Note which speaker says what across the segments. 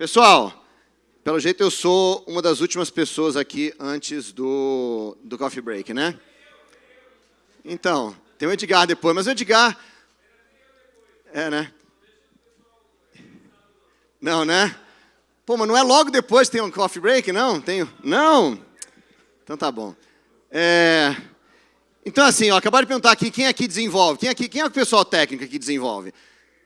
Speaker 1: Pessoal, pelo jeito eu sou uma das últimas pessoas aqui antes do, do coffee break, né? Então, tem o Edgar depois, mas o Edgar... É, né? Não, né? Pô, mas não é logo depois que tem um coffee break, não? Tenho? Não? Então tá bom. É... Então assim, ó, acabaram de perguntar aqui, quem aqui desenvolve? Quem, aqui, quem é o pessoal técnico que desenvolve?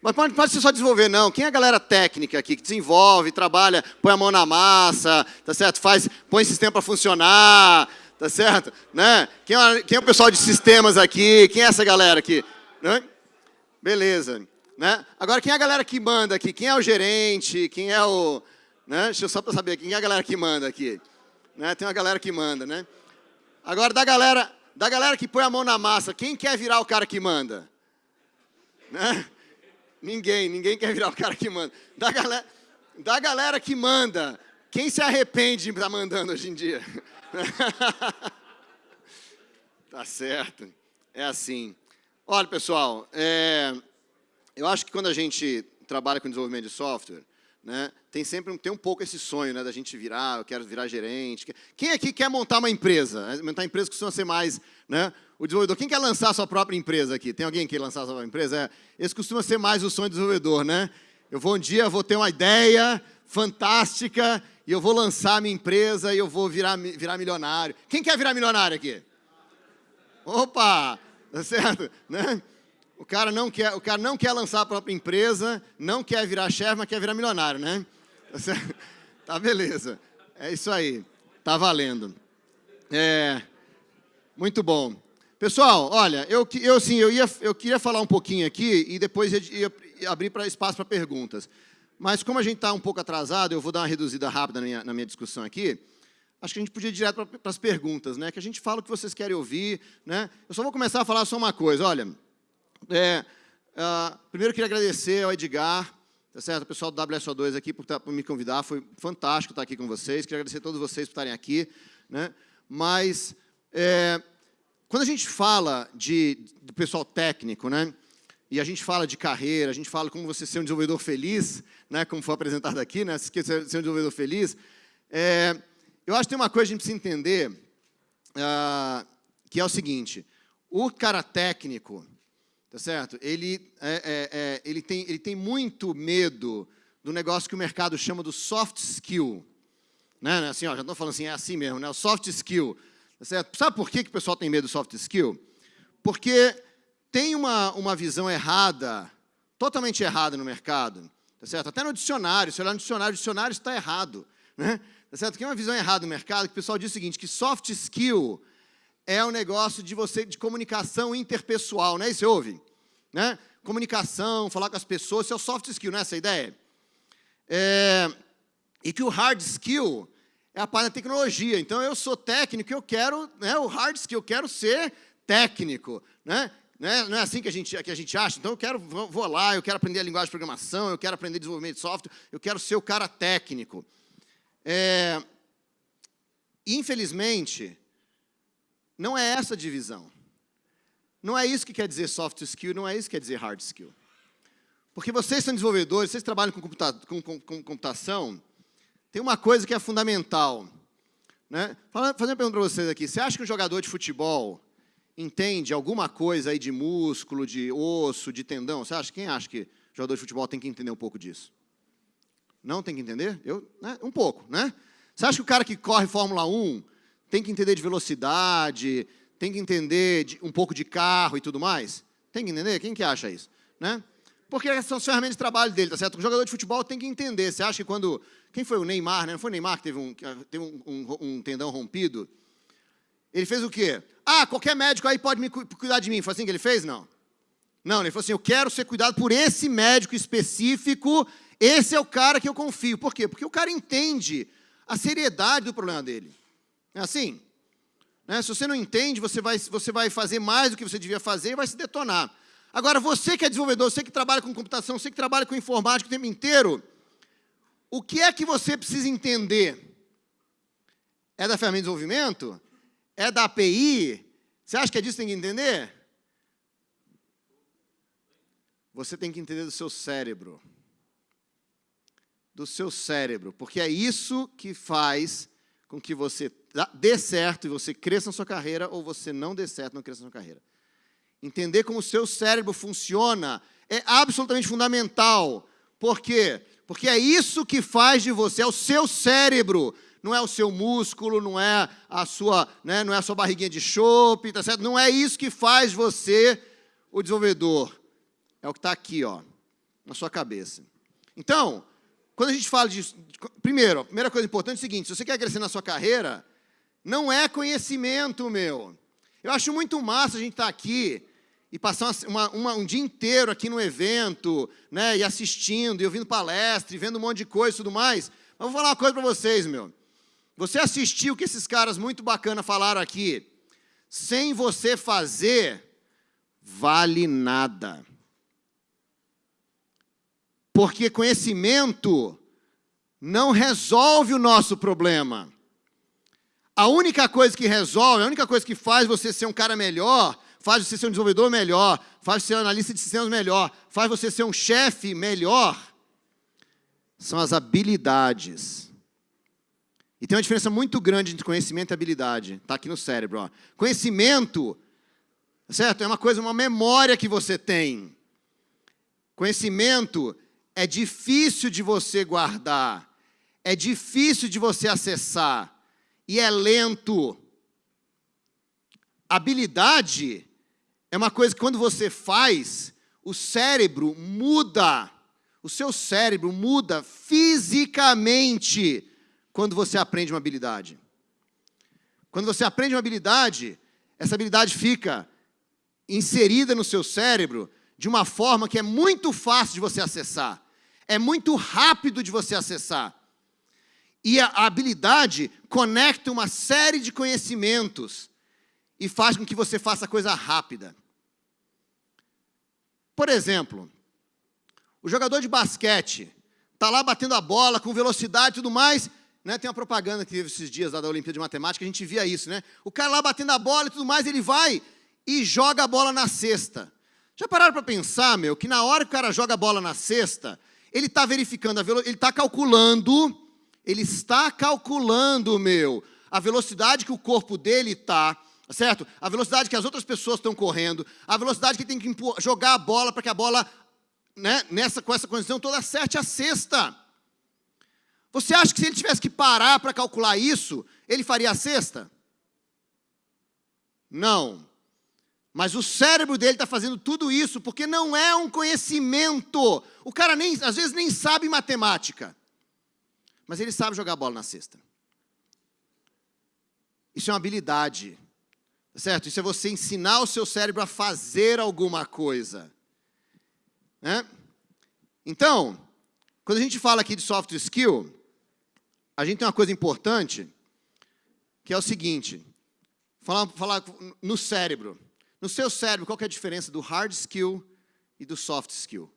Speaker 1: Mas pode, pode ser só desenvolver, não. Quem é a galera técnica aqui que desenvolve, trabalha, põe a mão na massa, tá certo? Faz, põe sistema para funcionar, tá certo? Né? Quem, é, quem é o pessoal de sistemas aqui? Quem é essa galera aqui? Né? Beleza. Né? Agora, quem é a galera que manda aqui? Quem é o gerente? Quem é o... Né? Deixa eu só para saber, quem é a galera que manda aqui? Né? Tem uma galera que manda, né? Agora, da galera, da galera que põe a mão na massa, quem quer virar o cara que manda? Né? Ninguém, ninguém quer virar o cara que manda. Da galera, da galera que manda, quem se arrepende de estar mandando hoje em dia? tá certo, é assim. Olha, pessoal, é, eu acho que quando a gente trabalha com desenvolvimento de software, né, tem sempre tem um pouco esse sonho né, da gente virar, eu quero virar gerente. Quem aqui quer montar uma empresa? Montar uma empresa costuma ser mais né, o desenvolvedor. Quem quer lançar a sua própria empresa aqui? Tem alguém que quer lançar a sua própria empresa? É, esse costuma ser mais o sonho do desenvolvedor, né? Eu vou um dia, vou ter uma ideia fantástica e eu vou lançar a minha empresa e eu vou virar, virar milionário. Quem quer virar milionário aqui? Opa! Tá certo? Né? O cara, não quer, o cara não quer lançar a própria empresa, não quer virar chefe, mas quer virar milionário, né? Tá, beleza. É isso aí. Tá valendo. É, muito bom. Pessoal, olha, eu, eu, sim, eu, ia, eu queria falar um pouquinho aqui e depois ia, ia abrir para espaço para perguntas. Mas como a gente está um pouco atrasado, eu vou dar uma reduzida rápida na minha, na minha discussão aqui. Acho que a gente podia ir direto para as perguntas, né? Que a gente fala o que vocês querem ouvir, né? Eu só vou começar a falar só uma coisa. Olha, é, uh, primeiro queria agradecer ao Edgar, tá certo? O pessoal do WSO2 aqui por, tá, por me convidar. Foi fantástico estar aqui com vocês. Queria agradecer a todos vocês por estarem aqui, né? Mas é, quando a gente fala de, do pessoal técnico, né, e a gente fala de carreira, a gente fala como você ser um desenvolvedor feliz, né, como foi apresentado aqui, né, ser um desenvolvedor feliz, é, eu acho que tem uma coisa que a gente precisa entender, uh, que é o seguinte, o cara técnico, tá certo? Ele, é, é, é, ele, tem, ele tem muito medo do negócio que o mercado chama do soft skill. Né? Assim, ó, já estou falando assim, é assim mesmo, né? o soft skill. Tá certo? Sabe por que, que o pessoal tem medo do soft skill? Porque tem uma, uma visão errada, totalmente errada no mercado, tá certo? Até no dicionário, se olhar no dicionário, o dicionário está errado, né? Tá certo? Tem uma visão errada no mercado, que o pessoal diz o seguinte, que soft skill é um negócio de você de comunicação interpessoal, né? Isso você ouve? Né? Comunicação, falar com as pessoas, isso é o soft skill, não é essa a ideia? É, e que o hard skill é a parte da tecnologia. Então, eu sou técnico, eu quero, né, o hard skill, eu quero ser técnico. Né? Né? Não é assim que a, gente, que a gente acha? Então, eu quero, vou lá, eu quero aprender a linguagem de programação, eu quero aprender desenvolvimento de software, eu quero ser o cara técnico. É, infelizmente, não é essa a divisão. Não é isso que quer dizer soft skill, não é isso que quer dizer hard skill. Porque vocês são desenvolvedores, vocês trabalham com, computa com, com, com computação, tem uma coisa que é fundamental. Né? Fazendo uma pergunta para vocês aqui. Você acha que um jogador de futebol entende alguma coisa aí de músculo, de osso, de tendão? Você acha? Quem acha que jogador de futebol tem que entender um pouco disso? Não tem que entender? Eu, né? Um pouco, né? Você acha que o cara que corre Fórmula 1 tem que entender de velocidade, tem que entender de, um pouco de carro e tudo mais? Tem que entender? Quem que acha isso? Né? Porque são as ferramentas de trabalho dele, tá certo? O jogador de futebol tem que entender. Você acha que quando quem foi o Neymar, né? Não foi o Neymar que teve um, teve um, um, um tendão rompido? Ele fez o quê? Ah, qualquer médico aí pode me cuidar de mim. Foi assim que ele fez? Não. Não, ele falou assim, eu quero ser cuidado por esse médico específico, esse é o cara que eu confio. Por quê? Porque o cara entende a seriedade do problema dele. É assim? Né? Se você não entende, você vai, você vai fazer mais do que você devia fazer e vai se detonar. Agora, você que é desenvolvedor, você que trabalha com computação, você que trabalha com informática o tempo inteiro, o que é que você precisa entender? É da ferramenta de desenvolvimento? É da API? Você acha que é disso que tem que entender? Você tem que entender do seu cérebro. do seu cérebro, porque é isso que faz com que você dê certo e você cresça na sua carreira ou você não dê certo e não cresça na sua carreira. Entender como o seu cérebro funciona é absolutamente fundamental. Por quê? Porque é isso que faz de você, é o seu cérebro, não é o seu músculo, não é a sua, né, não é a sua barriguinha de chope, tá certo? Não é isso que faz você o desenvolvedor. É o que está aqui, ó, na sua cabeça. Então, quando a gente fala de... Primeiro, a primeira coisa importante é o seguinte, se você quer crescer na sua carreira, não é conhecimento, meu. Eu acho muito massa a gente estar tá aqui e passar uma, uma, um dia inteiro aqui no evento, né, e assistindo, e ouvindo palestra, e vendo um monte de coisa e tudo mais. Mas vou falar uma coisa para vocês, meu. Você assistiu o que esses caras muito bacana falaram aqui, sem você fazer, vale nada. Porque conhecimento não resolve o nosso problema. A única coisa que resolve, a única coisa que faz você ser um cara melhor, faz você ser um desenvolvedor melhor, faz você ser um analista de sistemas melhor, faz você ser um chefe melhor, são as habilidades. E tem uma diferença muito grande entre conhecimento e habilidade. Está aqui no cérebro. Ó. Conhecimento, certo? É uma coisa, uma memória que você tem. Conhecimento é difícil de você guardar, é difícil de você acessar e é lento. Habilidade é uma coisa que quando você faz, o cérebro muda. O seu cérebro muda fisicamente quando você aprende uma habilidade. Quando você aprende uma habilidade, essa habilidade fica inserida no seu cérebro de uma forma que é muito fácil de você acessar. É muito rápido de você acessar. E a habilidade conecta uma série de conhecimentos e faz com que você faça coisa rápida. Por exemplo, o jogador de basquete está lá batendo a bola com velocidade e tudo mais, né? tem uma propaganda que teve esses dias lá da Olimpíada de Matemática, a gente via isso, né? O cara lá batendo a bola e tudo mais, ele vai e joga a bola na cesta. Já pararam para pensar, meu, que na hora que o cara joga a bola na cesta, ele está verificando a velocidade, ele está calculando ele está calculando, meu, a velocidade que o corpo dele está, certo? A velocidade que as outras pessoas estão correndo, a velocidade que tem que jogar a bola para que a bola, né, nessa, com essa condição toda, acerte a cesta. Você acha que se ele tivesse que parar para calcular isso, ele faria a cesta? Não. Mas o cérebro dele está fazendo tudo isso porque não é um conhecimento. O cara nem, às vezes nem sabe matemática mas ele sabe jogar bola na cesta. Isso é uma habilidade, certo? Isso é você ensinar o seu cérebro a fazer alguma coisa. Né? Então, quando a gente fala aqui de soft skill, a gente tem uma coisa importante, que é o seguinte, falar, falar no cérebro. No seu cérebro, qual é a diferença do hard skill e do soft skill?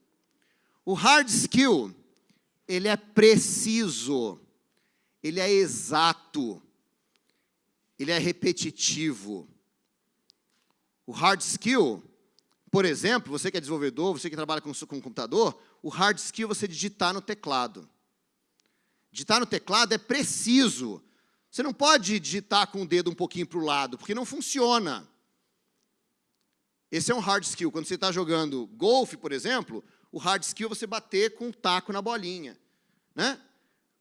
Speaker 1: O hard skill ele é preciso, ele é exato, ele é repetitivo. O hard skill, por exemplo, você que é desenvolvedor, você que trabalha com, com computador, o hard skill é você digitar no teclado. Digitar no teclado é preciso. Você não pode digitar com o dedo um pouquinho para o lado, porque não funciona. Esse é um hard skill. Quando você está jogando golfe, por exemplo, o hard skill é você bater com o taco na bolinha. Né?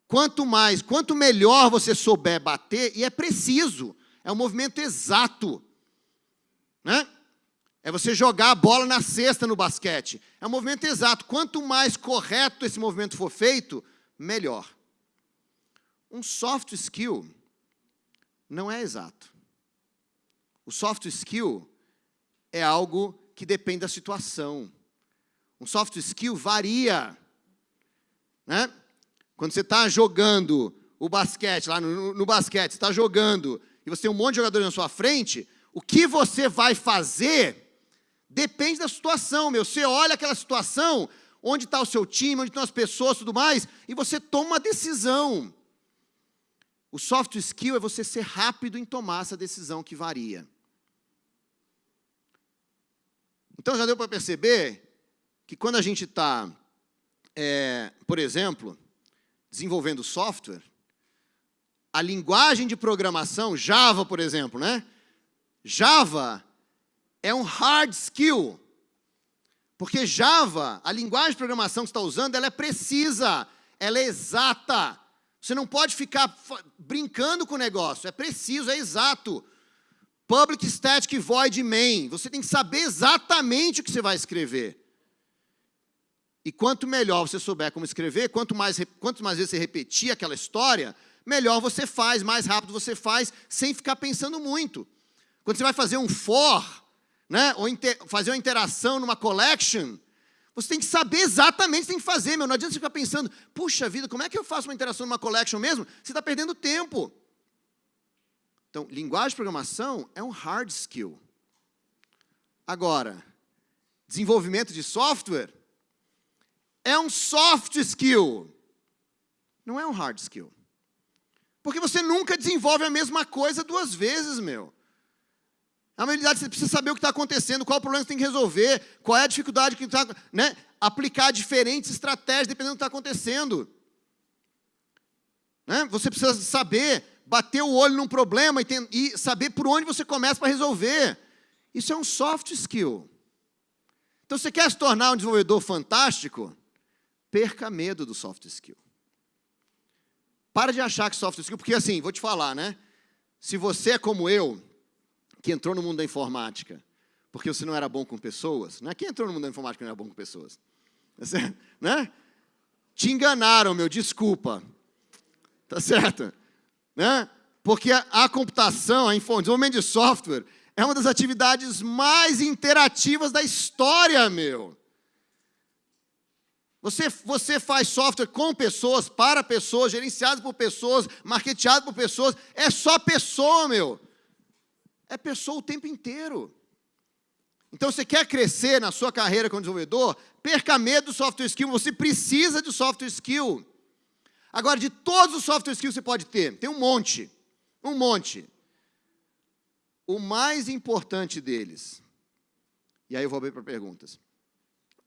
Speaker 1: Quanto mais, quanto melhor você souber bater, e é preciso, é um movimento exato. Né? É você jogar a bola na cesta no basquete. É um movimento exato. Quanto mais correto esse movimento for feito, melhor. Um soft skill não é exato. O soft skill é algo que depende da situação. Um soft skill varia. Né? Quando você está jogando o basquete, lá no, no basquete, você está jogando, e você tem um monte de jogadores na sua frente, o que você vai fazer depende da situação, meu. Você olha aquela situação, onde está o seu time, onde estão as pessoas tudo mais, e você toma uma decisão. O soft skill é você ser rápido em tomar essa decisão que varia. Então já deu para perceber que quando a gente está, é, por exemplo, desenvolvendo software, a linguagem de programação, Java, por exemplo, né? Java é um hard skill. Porque Java, a linguagem de programação que você está usando, ela é precisa, ela é exata. Você não pode ficar brincando com o negócio, é preciso, é exato. Public Static Void Main, você tem que saber exatamente o que você vai escrever. E quanto melhor você souber como escrever, quanto mais, quanto mais vezes você repetir aquela história, melhor você faz, mais rápido você faz, sem ficar pensando muito. Quando você vai fazer um for, né, ou fazer uma interação numa collection, você tem que saber exatamente o que tem que fazer, meu. Não adianta você ficar pensando, puxa vida, como é que eu faço uma interação numa collection mesmo? Você está perdendo tempo. Então, linguagem de programação é um hard skill. Agora, desenvolvimento de software é um soft skill. Não é um hard skill. Porque você nunca desenvolve a mesma coisa duas vezes, meu. A habilidade, você precisa saber o que está acontecendo, qual o problema que você tem que resolver, qual é a dificuldade que está... Né? Aplicar diferentes estratégias dependendo do que está acontecendo. Né? Você precisa saber bater o olho num problema e, tem, e saber por onde você começa para resolver. Isso é um soft skill. Então, você quer se tornar um desenvolvedor fantástico? perca medo do soft skill. Para de achar que soft skill, porque assim, vou te falar, né? Se você é como eu, que entrou no mundo da informática, porque você não era bom com pessoas, né? Quem entrou no mundo da informática não era bom com pessoas? Tá né? Te enganaram, meu, desculpa. Tá certo? Né? Porque a, a computação, a desenvolvimento de software, é uma das atividades mais interativas da história, meu. Você, você faz software com pessoas, para pessoas, gerenciado por pessoas, marketeado por pessoas. É só pessoa, meu. É pessoa o tempo inteiro. Então, você quer crescer na sua carreira como desenvolvedor? Perca medo do software skill. Você precisa de software skill. Agora, de todos os software skills que você pode ter, tem um monte. Um monte. O mais importante deles, e aí eu vou abrir para perguntas.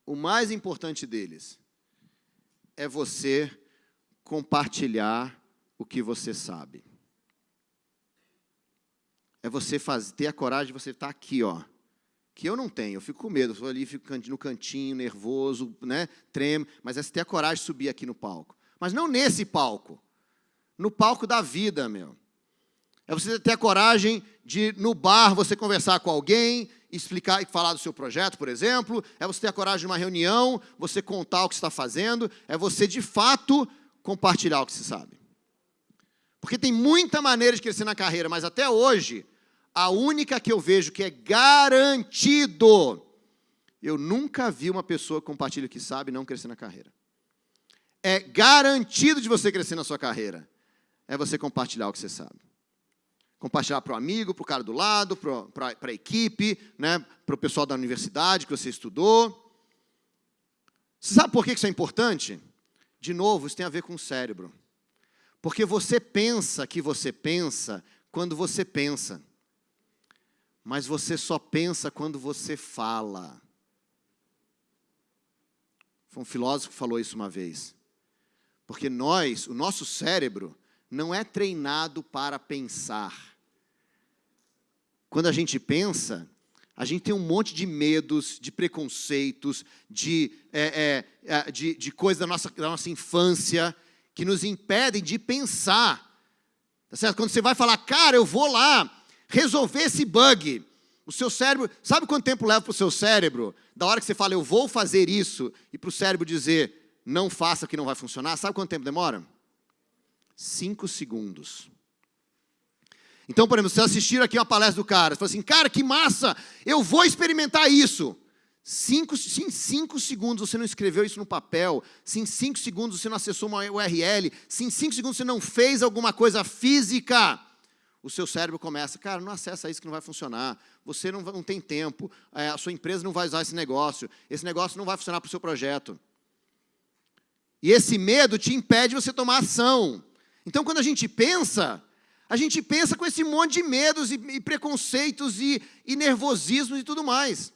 Speaker 1: O mais importante deles é você compartilhar o que você sabe. É você fazer, ter a coragem de você estar aqui, ó. Que eu não tenho, eu fico com medo, eu ali, fico no cantinho, nervoso, né, tremo, mas é você ter a coragem de subir aqui no palco. Mas não nesse palco, no palco da vida, meu. É você ter a coragem de, no bar, você conversar com alguém, explicar e falar do seu projeto, por exemplo, é você ter a coragem de uma reunião, você contar o que está fazendo, é você, de fato, compartilhar o que se sabe. Porque tem muita maneira de crescer na carreira, mas até hoje, a única que eu vejo que é garantido, eu nunca vi uma pessoa que compartilha o que sabe não crescer na carreira. É garantido de você crescer na sua carreira, é você compartilhar o que você sabe compartilhar para o amigo, para o cara do lado, para a equipe, né, para o pessoal da universidade que você estudou. Você sabe por que isso é importante? De novo, isso tem a ver com o cérebro. Porque você pensa que você pensa quando você pensa. Mas você só pensa quando você fala. Foi um filósofo que falou isso uma vez. Porque nós, o nosso cérebro, não é treinado para pensar. Quando a gente pensa, a gente tem um monte de medos, de preconceitos, de, é, é, é, de, de coisas da nossa, da nossa infância que nos impedem de pensar. Tá certo? Quando você vai falar, cara, eu vou lá resolver esse bug, o seu cérebro, sabe quanto tempo leva para o seu cérebro? Da hora que você fala, eu vou fazer isso, e para o cérebro dizer, não faça que não vai funcionar, sabe quanto tempo demora? Cinco segundos. Então, por exemplo, você assistir aqui uma palestra do cara, você fala assim, cara, que massa, eu vou experimentar isso. Cinco, se em cinco segundos você não escreveu isso no papel, se em cinco segundos você não acessou uma URL, se em cinco segundos você não fez alguma coisa física, o seu cérebro começa, cara, não acessa isso que não vai funcionar, você não, não tem tempo, é, a sua empresa não vai usar esse negócio, esse negócio não vai funcionar para o seu projeto. E esse medo te impede de você tomar ação. Então, quando a gente pensa, a gente pensa com esse monte de medos e, e preconceitos e, e nervosismos e tudo mais.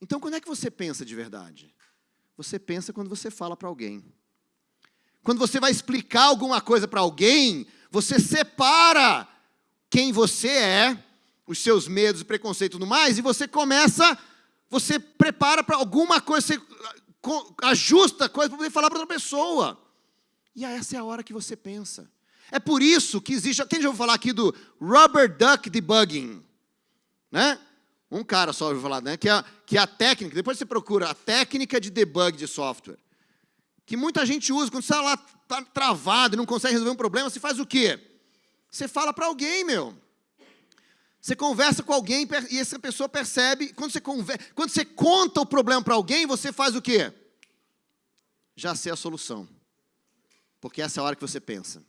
Speaker 1: Então, quando é que você pensa de verdade? Você pensa quando você fala para alguém. quando você vai explicar alguma coisa para alguém, você separa quem você é, os seus medos, preconceitos e tudo mais, e você começa, você prepara para alguma coisa, você ajusta a coisa para poder falar para outra pessoa. E essa é a hora que você pensa. É por isso que existe. Quem já ouviu falar aqui do rubber duck debugging? Né? Um cara só ouviu falar, né? Que é, que é a técnica, depois você procura a técnica de debug de software. Que muita gente usa, quando você está lá tá travado e não consegue resolver um problema, você faz o quê? Você fala para alguém, meu. Você conversa com alguém e essa pessoa percebe. Quando você, conversa, quando você conta o problema para alguém, você faz o quê? Já sei a solução. Porque essa é a hora que você pensa.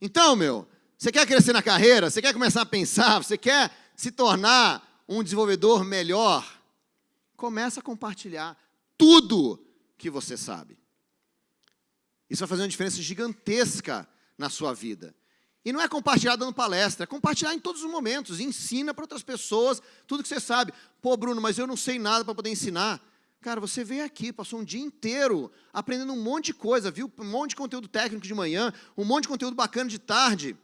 Speaker 1: Então, meu, você quer crescer na carreira? Você quer começar a pensar? Você quer se tornar um desenvolvedor melhor? Começa a compartilhar tudo que você sabe. Isso vai fazer uma diferença gigantesca na sua vida. E não é compartilhar dando palestra, é compartilhar em todos os momentos. Ensina para outras pessoas tudo que você sabe. Pô, Bruno, mas eu não sei nada para poder ensinar. Cara, você veio aqui, passou um dia inteiro aprendendo um monte de coisa, viu? Um monte de conteúdo técnico de manhã, um monte de conteúdo bacana de tarde.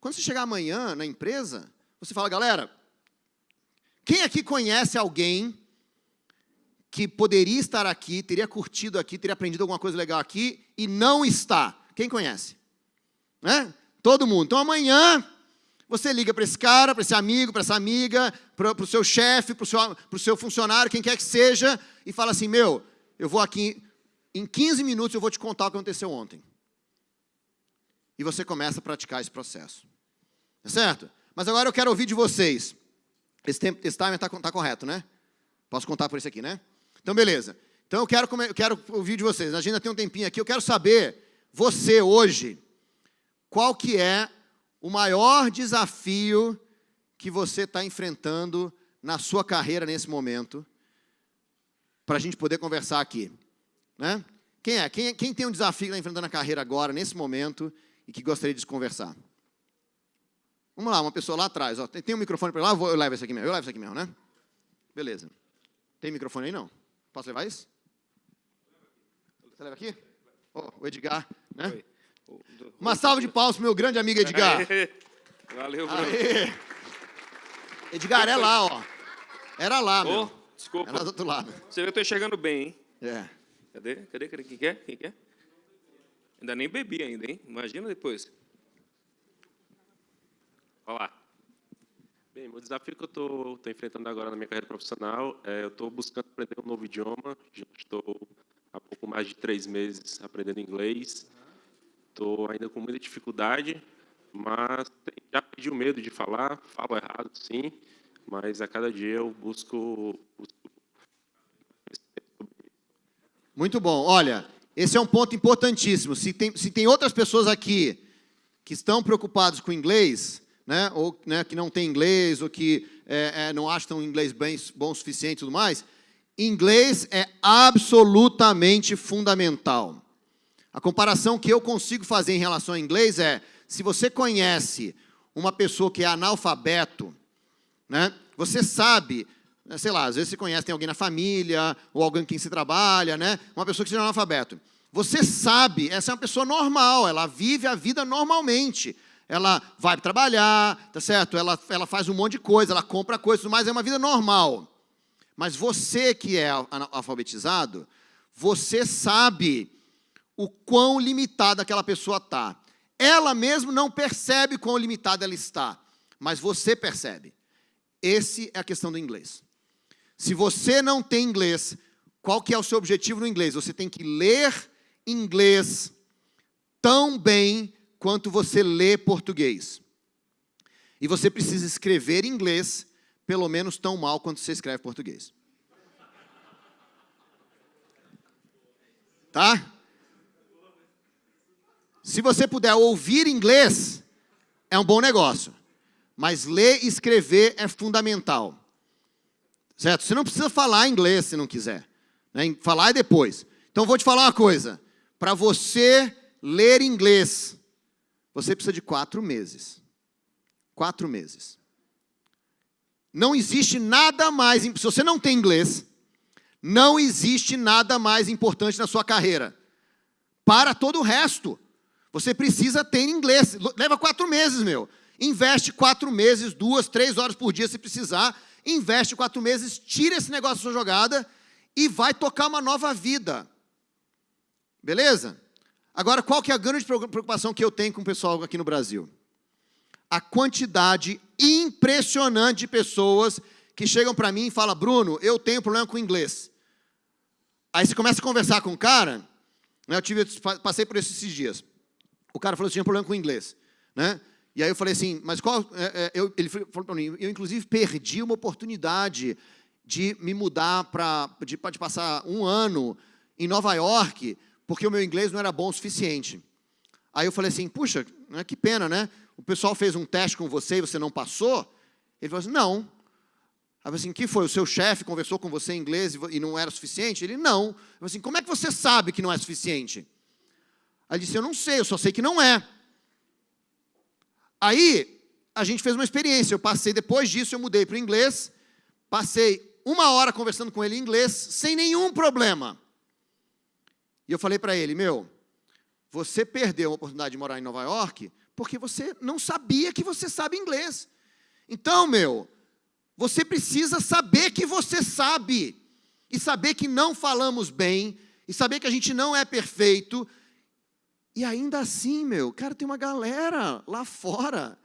Speaker 1: Quando você chegar amanhã na empresa, você fala, galera, quem aqui conhece alguém que poderia estar aqui, teria curtido aqui, teria aprendido alguma coisa legal aqui e não está? Quem conhece? Né? Todo mundo. Então amanhã você liga para esse cara, para esse amigo, para essa amiga, para o seu chefe, para o seu, seu funcionário, quem quer que seja, e fala assim, meu, eu vou aqui, em 15 minutos eu vou te contar o que aconteceu ontem. E você começa a praticar esse processo. Tá certo? Mas agora eu quero ouvir de vocês. Esse, tempo, esse timer está tá correto, né? Posso contar por isso aqui, né? Então, beleza. Então, eu quero, eu quero ouvir de vocês. A gente ainda tem um tempinho aqui. Eu quero saber, você hoje, qual que é o maior desafio que você está enfrentando na sua carreira nesse momento, para a gente poder conversar aqui. Né? Quem é? Quem, quem tem um desafio que está enfrentando na carreira agora, nesse momento, e que gostaria de conversar? Vamos lá, uma pessoa lá atrás. Ó. Tem, tem um microfone para lá? Eu, vou, eu levo esse aqui mesmo. Eu levo esse aqui mesmo, né? Beleza. Tem microfone aí, não? Posso levar isso? Você leva aqui? Oh, o Edgar, né? Oi. Uma salva de palmas para meu grande amigo Edgar.
Speaker 2: Valeu, Bruno.
Speaker 1: Aê. Edgar, é lá, ó. Era lá,
Speaker 2: oh,
Speaker 1: meu.
Speaker 2: Desculpa.
Speaker 1: Era do outro lado.
Speaker 2: Você vê que eu estou enxergando bem, hein?
Speaker 1: É.
Speaker 2: Cadê? Cadê? Cadê? Quem quer? Quem quer? Ainda nem bebi ainda, hein? Imagina depois. Olha lá.
Speaker 3: Bem, o desafio que eu estou enfrentando agora na minha carreira profissional é eu estou buscando aprender um novo idioma. Já estou há pouco mais de três meses aprendendo inglês. Estou ainda com muita dificuldade, mas já perdi o medo de falar, falo errado, sim, mas a cada dia eu busco...
Speaker 1: Muito bom. Olha, esse é um ponto importantíssimo. Se tem, se tem outras pessoas aqui que estão preocupados com inglês, né, ou né, que não tem inglês, ou que é, é, não acham inglês bem, bom o suficiente e tudo mais, inglês é absolutamente fundamental. A comparação que eu consigo fazer em relação ao inglês é, se você conhece uma pessoa que é analfabeto, né, você sabe, né, sei lá, às vezes você conhece, tem alguém na família, ou alguém quem se trabalha, né, uma pessoa que seja analfabeto. Você sabe, essa é uma pessoa normal, ela vive a vida normalmente. Ela vai trabalhar, tá certo? Ela, ela faz um monte de coisa, ela compra coisas, mas é uma vida normal. Mas você que é alfabetizado, você sabe o quão limitada aquela pessoa está. Ela mesmo não percebe quão limitada ela está, mas você percebe. Esse é a questão do inglês. Se você não tem inglês, qual que é o seu objetivo no inglês? Você tem que ler inglês tão bem quanto você lê português. E você precisa escrever inglês pelo menos tão mal quanto você escreve português. Tá? Se você puder ouvir inglês, é um bom negócio. Mas ler e escrever é fundamental. Certo? Você não precisa falar inglês se não quiser. Né? Falar é depois. Então, vou te falar uma coisa. Para você ler inglês, você precisa de quatro meses. Quatro meses. Não existe nada mais... Se você não tem inglês, não existe nada mais importante na sua carreira para todo o resto. Você precisa ter inglês. Leva quatro meses, meu. Investe quatro meses, duas, três horas por dia se precisar. Investe quatro meses, tira esse negócio da sua jogada e vai tocar uma nova vida. Beleza? Agora, qual que é a grande preocupação que eu tenho com o pessoal aqui no Brasil? A quantidade impressionante de pessoas que chegam para mim e falam, Bruno, eu tenho problema com inglês. Aí você começa a conversar com o cara, né, eu tive, passei por isso esses dias. O cara falou que tinha problema com inglês. Né? E aí eu falei assim, mas qual... É, é, eu, ele falou para mim, eu inclusive perdi uma oportunidade de me mudar para... De, de passar um ano em Nova York, porque o meu inglês não era bom o suficiente. Aí eu falei assim, puxa, né, que pena, né? O pessoal fez um teste com você e você não passou? Ele falou assim, não. Aí eu assim, que foi? O seu chefe conversou com você em inglês e não era suficiente? Ele, não. Eu falei assim, como é que você sabe que não é suficiente? Ele disse, eu não sei, eu só sei que não é. Aí, a gente fez uma experiência. Eu passei, depois disso, eu mudei para o inglês. Passei uma hora conversando com ele em inglês, sem nenhum problema. E eu falei para ele, meu, você perdeu a oportunidade de morar em Nova York porque você não sabia que você sabe inglês. Então, meu, você precisa saber que você sabe. E saber que não falamos bem. E saber que a gente não é perfeito. E ainda assim, meu, cara, tem uma galera lá fora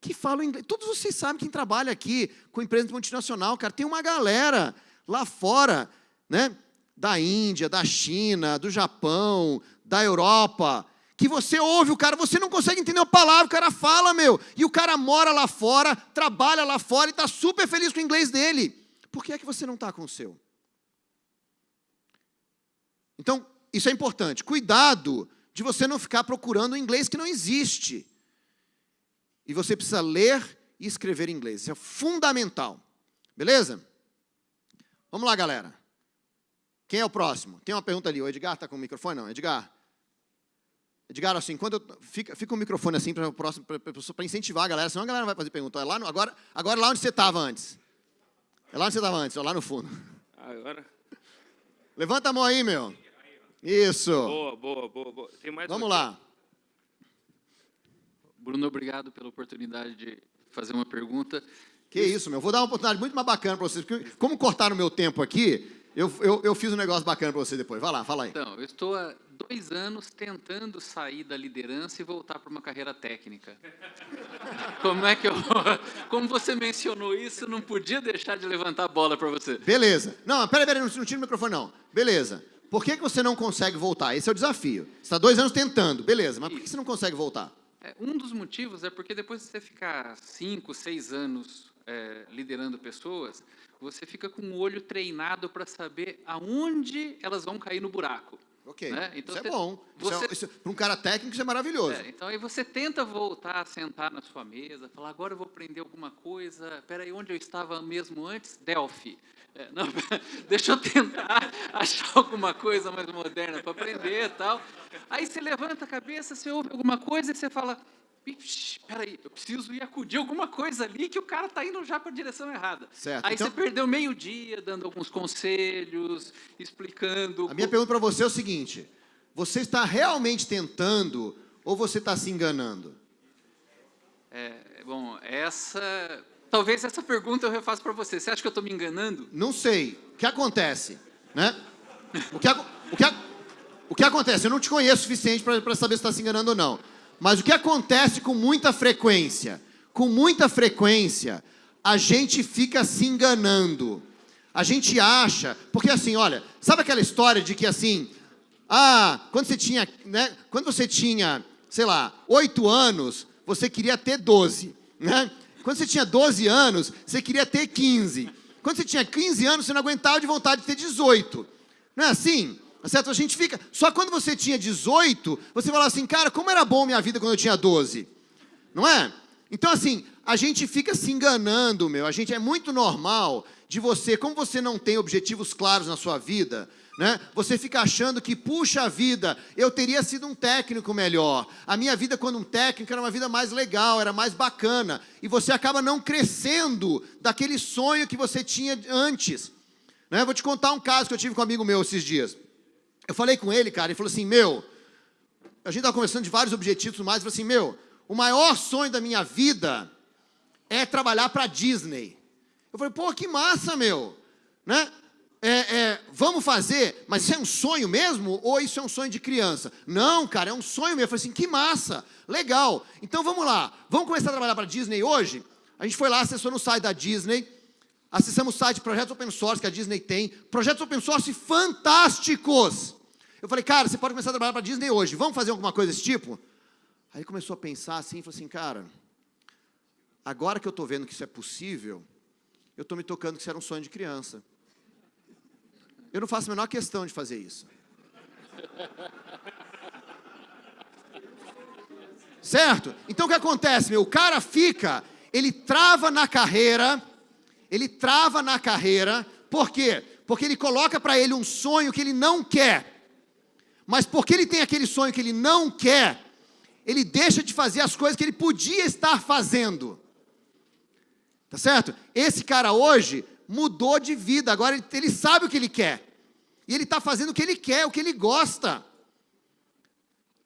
Speaker 1: que fala inglês. Todos vocês sabem quem trabalha aqui com empresa multinacional, cara. Tem uma galera lá fora, né? Da Índia, da China, do Japão, da Europa, que você ouve o cara, você não consegue entender a palavra, o cara fala, meu, e o cara mora lá fora, trabalha lá fora e está super feliz com o inglês dele. Por que é que você não está com o seu? Então, isso é importante. Cuidado de você não ficar procurando um inglês que não existe. E você precisa ler e escrever em inglês. Isso é fundamental. Beleza? Vamos lá, galera. Quem é o próximo? Tem uma pergunta ali. O Edgar está com o microfone? Não, Edgar. Edgar, assim, quando eu, fica, fica o microfone assim para o próximo, para incentivar a galera, senão a galera não vai fazer pergunta. É lá no, agora, agora lá onde você estava antes. É lá onde você estava antes, ó, lá no fundo.
Speaker 2: Agora.
Speaker 1: Levanta a mão aí, meu. Isso.
Speaker 2: Boa, boa, boa. boa.
Speaker 1: Vamos lá.
Speaker 4: Bruno, obrigado pela oportunidade de fazer uma pergunta.
Speaker 1: Que isso, meu. Vou dar uma oportunidade muito mais bacana para vocês. Porque, como cortaram o meu tempo aqui, eu, eu, eu fiz um negócio bacana para você depois. Vai lá, fala aí.
Speaker 4: Então, eu estou há dois anos tentando sair da liderança e voltar para uma carreira técnica. Como é que eu... Como você mencionou isso, não podia deixar de levantar a bola para você.
Speaker 1: Beleza. Não, peraí, peraí, não, não tira o microfone não. Beleza. Por que, que você não consegue voltar? Esse é o desafio. Você está dois anos tentando, beleza, mas por que você não consegue voltar?
Speaker 4: É, um dos motivos é porque depois de você ficar cinco, seis anos é, liderando pessoas, você fica com o olho treinado para saber aonde elas vão cair no buraco.
Speaker 1: Ok, né? então isso é você, é bom. Você... É, para um cara técnico isso é maravilhoso. É,
Speaker 4: então aí você tenta voltar a sentar na sua mesa, falar, agora eu vou aprender alguma coisa, espera aí, onde eu estava mesmo antes? Delphi. É, não, deixa eu tentar achar alguma coisa mais moderna para aprender e tal. Aí você levanta a cabeça, você ouve alguma coisa e você fala, espera aí, eu preciso ir acudir alguma coisa ali que o cara está indo já para a direção errada.
Speaker 1: Certo.
Speaker 4: Aí
Speaker 1: então,
Speaker 4: você perdeu meio dia dando alguns conselhos, explicando...
Speaker 1: A minha pergunta para você é o seguinte, você está realmente tentando ou você está se enganando?
Speaker 4: É, bom, essa... Talvez essa pergunta eu refaço para você. Você acha que eu estou me enganando?
Speaker 1: Não sei. O que acontece? Né? O, que, o, que, o que acontece? Eu não te conheço o suficiente para saber se está se enganando ou não. Mas o que acontece com muita frequência? Com muita frequência, a gente fica se enganando. A gente acha, porque assim, olha, sabe aquela história de que assim, ah, quando você tinha, né, quando você tinha, sei lá, oito anos, você queria ter 12, né? Quando você tinha 12 anos, você queria ter 15. Quando você tinha 15 anos, você não aguentava de vontade de ter 18. Não é assim? Tá certo? A gente fica... Só quando você tinha 18, você fala assim, cara, como era bom minha vida quando eu tinha 12. Não é? Então, assim, a gente fica se enganando, meu. A gente é muito normal de você, como você não tem objetivos claros na sua vida, né? Você fica achando que, puxa vida, eu teria sido um técnico melhor. A minha vida quando um técnico era uma vida mais legal, era mais bacana. E você acaba não crescendo daquele sonho que você tinha antes. Né? Vou te contar um caso que eu tive com um amigo meu esses dias. Eu falei com ele, cara, ele falou assim, meu, a gente estava conversando de vários objetivos mais, e falou assim, meu, o maior sonho da minha vida é trabalhar para a Disney. Eu falei, pô, que massa, meu, né? É, é, vamos fazer, mas isso é um sonho mesmo ou isso é um sonho de criança? Não, cara, é um sonho mesmo. Eu falei assim, que massa, legal. Então vamos lá, vamos começar a trabalhar para a Disney hoje? A gente foi lá, acessou no site da Disney, acessamos o site de projetos open source que a Disney tem, projetos open source fantásticos. Eu falei, cara, você pode começar a trabalhar para Disney hoje, vamos fazer alguma coisa desse tipo? Aí ele começou a pensar assim, falou assim, cara, agora que eu estou vendo que isso é possível, eu estou me tocando que isso era um sonho de criança. Eu não faço a menor questão de fazer isso. Certo? Então o que acontece, meu? O cara fica, ele trava na carreira, ele trava na carreira, por quê? Porque ele coloca para ele um sonho que ele não quer. Mas porque ele tem aquele sonho que ele não quer, ele deixa de fazer as coisas que ele podia estar fazendo. Tá certo? Esse cara hoje mudou de vida, agora ele, ele sabe o que ele quer. E ele está fazendo o que ele quer, o que ele gosta.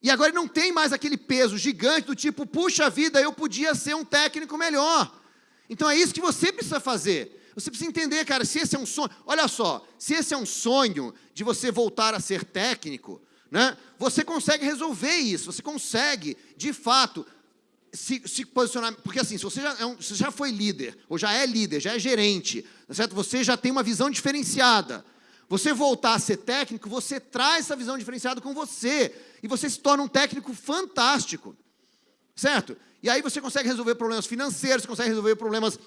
Speaker 1: E agora ele não tem mais aquele peso gigante do tipo, puxa vida, eu podia ser um técnico melhor. Então é isso que você precisa fazer. Você precisa entender, cara, se esse é um sonho. Olha só, se esse é um sonho de você voltar a ser técnico, né? Você consegue resolver isso, você consegue, de fato, se, se, posicionar, porque assim, se você já, é um, já foi líder, ou já é líder, já é gerente, tá certo? você já tem uma visão diferenciada, você voltar a ser técnico, você traz essa visão diferenciada com você, e você se torna um técnico fantástico, certo? E aí você consegue resolver problemas financeiros, você consegue resolver problemas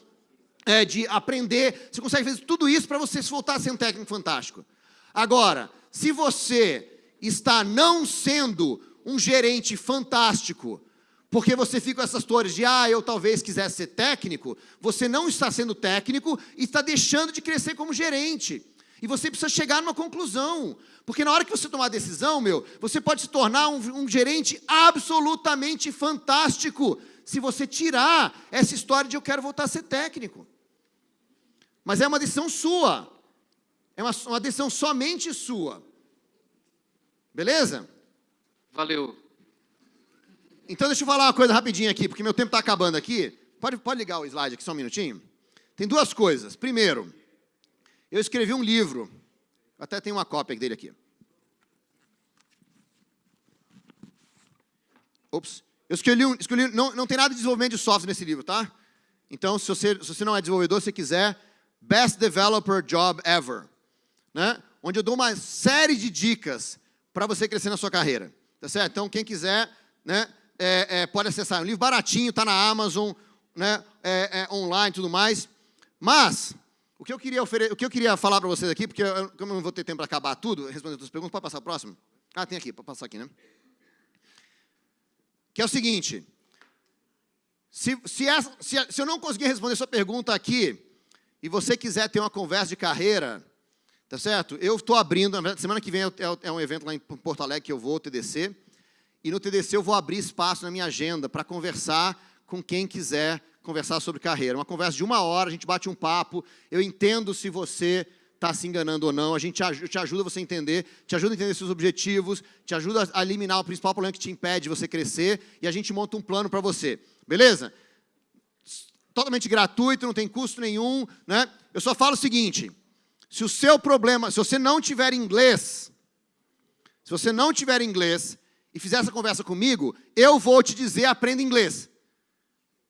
Speaker 1: é, de aprender, você consegue fazer tudo isso para você se voltar a ser um técnico fantástico. Agora, se você está não sendo um gerente fantástico, porque você fica com essas torres de, ah, eu talvez quisesse ser técnico, você não está sendo técnico e está deixando de crescer como gerente. E você precisa chegar numa conclusão. Porque na hora que você tomar a decisão, meu, você pode se tornar um, um gerente absolutamente fantástico se você tirar essa história de eu quero voltar a ser técnico. Mas é uma decisão sua. É uma, uma decisão somente sua. Beleza?
Speaker 4: Valeu.
Speaker 1: Então deixa eu falar uma coisa rapidinho aqui, porque meu tempo está acabando aqui. Pode, pode ligar o slide aqui só um minutinho? Tem duas coisas. Primeiro, eu escrevi um livro, até tem uma cópia dele aqui. Ops. Eu escolhi, um, escolhi não, não tem nada de desenvolvimento de software nesse livro, tá? Então, se você, se você não é desenvolvedor, se quiser, Best Developer Job Ever. Né? Onde eu dou uma série de dicas para você crescer na sua carreira. Tá certo? Então, quem quiser, né, é, é, pode acessar. É um livro baratinho, está na Amazon, né, é, é online e tudo mais. Mas, o que eu queria, o que eu queria falar para vocês aqui, porque eu, como eu não vou ter tempo para acabar tudo, responder todas as perguntas, pode passar o próximo? Ah, tem aqui, pode passar aqui, né? Que é o seguinte, se, se, essa, se, se eu não conseguir responder sua pergunta aqui, e você quiser ter uma conversa de carreira, tá certo? Eu estou abrindo, semana que vem é, é um evento lá em Porto Alegre que eu vou, TDC, e no TDC eu vou abrir espaço na minha agenda para conversar com quem quiser conversar sobre carreira. Uma conversa de uma hora, a gente bate um papo, eu entendo se você está se enganando ou não, a gente te ajuda você a entender, te ajuda a entender seus objetivos, te ajuda a eliminar o principal problema que te impede de você crescer, e a gente monta um plano para você, beleza? Totalmente gratuito, não tem custo nenhum, né? Eu só falo o seguinte, se o seu problema, se você não tiver inglês, se você não tiver inglês e fizer essa conversa comigo, eu vou te dizer, aprenda inglês.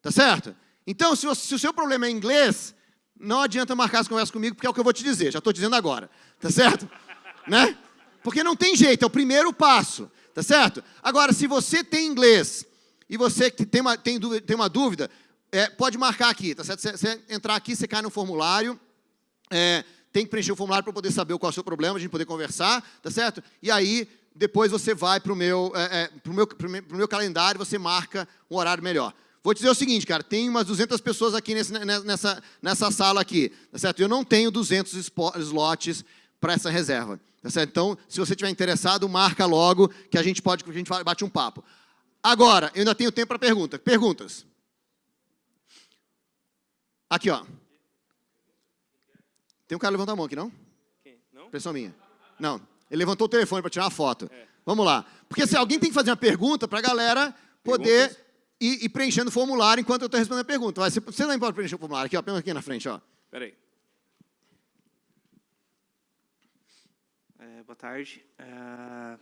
Speaker 1: Tá certo? Então, se, você, se, o seu problema é inglês, não adianta marcar essa conversa comigo, porque é o que eu vou te dizer, já estou dizendo agora, tá certo? né? Porque não tem jeito, é o primeiro passo, tá certo? Agora, se você tem inglês e você tem uma, tem dúvida, tem uma dúvida é, pode marcar aqui, tá certo? Você, entrar aqui, você cai no formulário, é, tem que preencher o formulário para poder saber qual é o seu problema, a gente poder conversar, tá certo? E aí, depois você vai para o meu, é, é, pro meu, pro meu, pro meu calendário, você marca um horário melhor. Vou te dizer o seguinte, cara, tem umas 200 pessoas aqui nesse, nessa, nessa sala aqui, tá certo? Eu não tenho 200 slots para essa reserva, tá certo? Então, se você estiver interessado, marca logo que a gente pode, a gente bate um papo. Agora, eu ainda tenho tempo para perguntas. Perguntas? Aqui, ó. Tem um cara levantando a mão aqui, não?
Speaker 2: Quem? Não?
Speaker 1: Pessoal minha. Não. Ele levantou o telefone para tirar uma foto. É. Vamos lá. Porque se alguém tem que fazer uma pergunta para a galera poder ir, ir, preenchendo o formulário enquanto eu estou respondendo a pergunta. Vai, você não pode preencher o formulário. Aqui, ó, aqui na frente. Ó.
Speaker 2: Espera aí.
Speaker 5: É, boa tarde. É,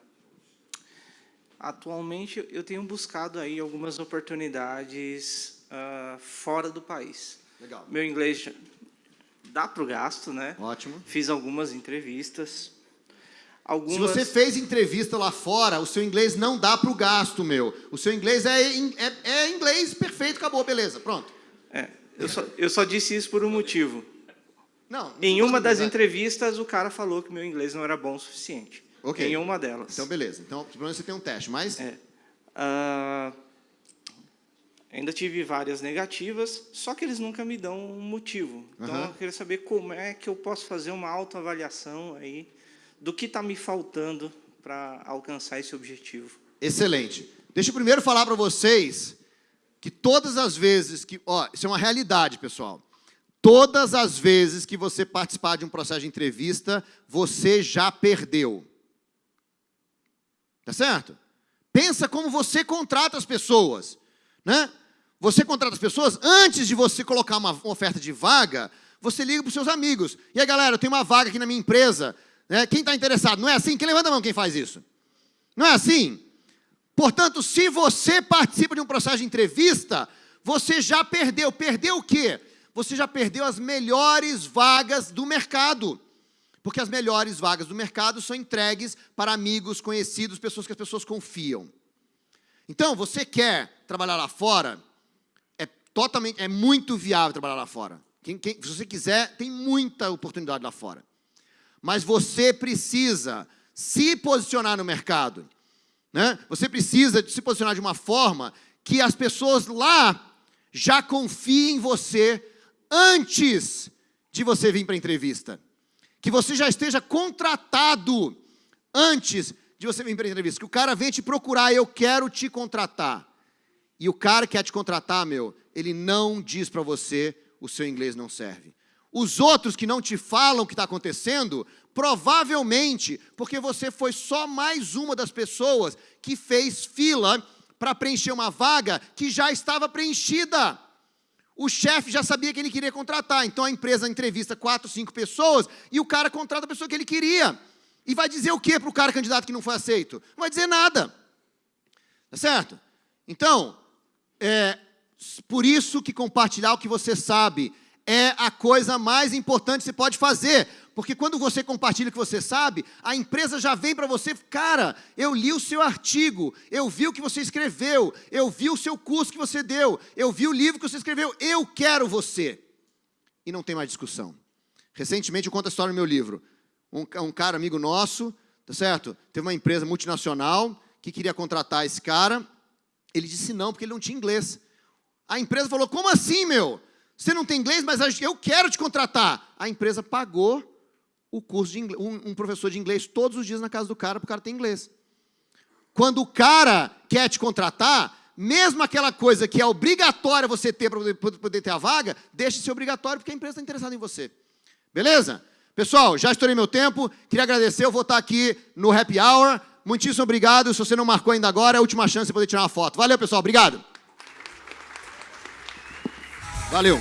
Speaker 5: atualmente, eu tenho buscado aí algumas oportunidades uh, fora do país.
Speaker 1: Legal.
Speaker 5: Meu inglês dá para o gasto, né?
Speaker 1: Ótimo.
Speaker 5: Fiz algumas entrevistas. Algumas...
Speaker 1: Se você fez entrevista lá fora, o seu inglês não dá para o gasto, meu. O seu inglês é, é, é, inglês perfeito, acabou, beleza, pronto.
Speaker 5: É, eu só, eu só disse isso por um motivo.
Speaker 1: Não, não
Speaker 5: em uma das entrevistas, o cara falou que meu inglês não era bom o suficiente.
Speaker 1: Ok.
Speaker 5: Em uma delas.
Speaker 1: Então, beleza. Então, pelo menos você tem um teste, mas...
Speaker 5: É. Uh, ainda tive várias negativas, só que eles nunca me dão um motivo. Então, uhum. eu queria saber como é que eu posso fazer uma autoavaliação aí do que está me faltando para alcançar esse objetivo.
Speaker 1: Excelente. Deixa eu primeiro falar para vocês que todas as vezes que... Ó, isso é uma realidade, pessoal. Todas as vezes que você participar de um processo de entrevista, você já perdeu. Tá certo? Pensa como você contrata as pessoas, né? Você contrata as pessoas, antes de você colocar uma, oferta de vaga, você liga para os seus amigos. E aí, galera, eu tenho uma vaga aqui na minha empresa, né? quem está interessado? Não é assim? Quem levanta a mão quem faz isso? Não é assim? Portanto, se você participa de um processo de entrevista, você já perdeu. Perdeu o quê? você já perdeu as melhores vagas do mercado. Porque as melhores vagas do mercado são entregues para amigos, conhecidos, pessoas que as pessoas confiam. Então, você quer trabalhar lá fora, totalmente, é muito viável trabalhar lá fora. Quem, quem, se você quiser, tem muita oportunidade lá fora. Mas você precisa se posicionar no mercado. Né? Você precisa se posicionar de uma forma que as pessoas lá já confiem em você antes de você vir para a entrevista. Que você já esteja contratado antes de você vir para a entrevista. Que o cara venha te procurar, eu quero te contratar. E o cara que quer te contratar, meu, ele não diz para você, o seu inglês não serve. Os outros que não te falam o que está acontecendo, provavelmente, porque você foi só mais uma das pessoas que fez fila para preencher uma vaga que já estava preenchida. O chefe já sabia que ele queria contratar, então a empresa entrevista quatro, cinco pessoas e o cara contrata a pessoa que ele queria. E vai dizer o que para o cara candidato que não foi aceito? Não vai dizer nada. Tá certo? Então, é por isso que compartilhar o que você sabe é a coisa mais importante que você pode fazer. Porque quando você compartilha o que você sabe, a empresa já vem para você, cara, eu li o seu artigo, eu vi o que você escreveu, eu vi o seu curso que você deu, eu vi o livro que você escreveu, eu quero você. E não tem mais discussão. Recentemente eu conto a história no meu livro. Um, um cara amigo nosso, tá certo? Teve uma empresa multinacional que queria contratar esse cara. Ele disse não, porque ele não tinha inglês. A empresa falou, como assim, meu? Você não tem inglês, mas eu quero te contratar. A empresa pagou o curso de inglês, um, professor de inglês todos os dias na casa do cara, para o cara ter inglês. Quando o cara quer te contratar, mesmo aquela coisa que é obrigatória você ter para poder, ter a vaga, deixe de ser obrigatório, porque a empresa está interessada em você. Beleza? Pessoal, já estourei meu tempo, queria agradecer, eu vou estar aqui no Happy Hour. Muitíssimo obrigado, se você não marcou ainda agora, é a última chance de poder tirar uma foto. Valeu, pessoal, obrigado. Valeu.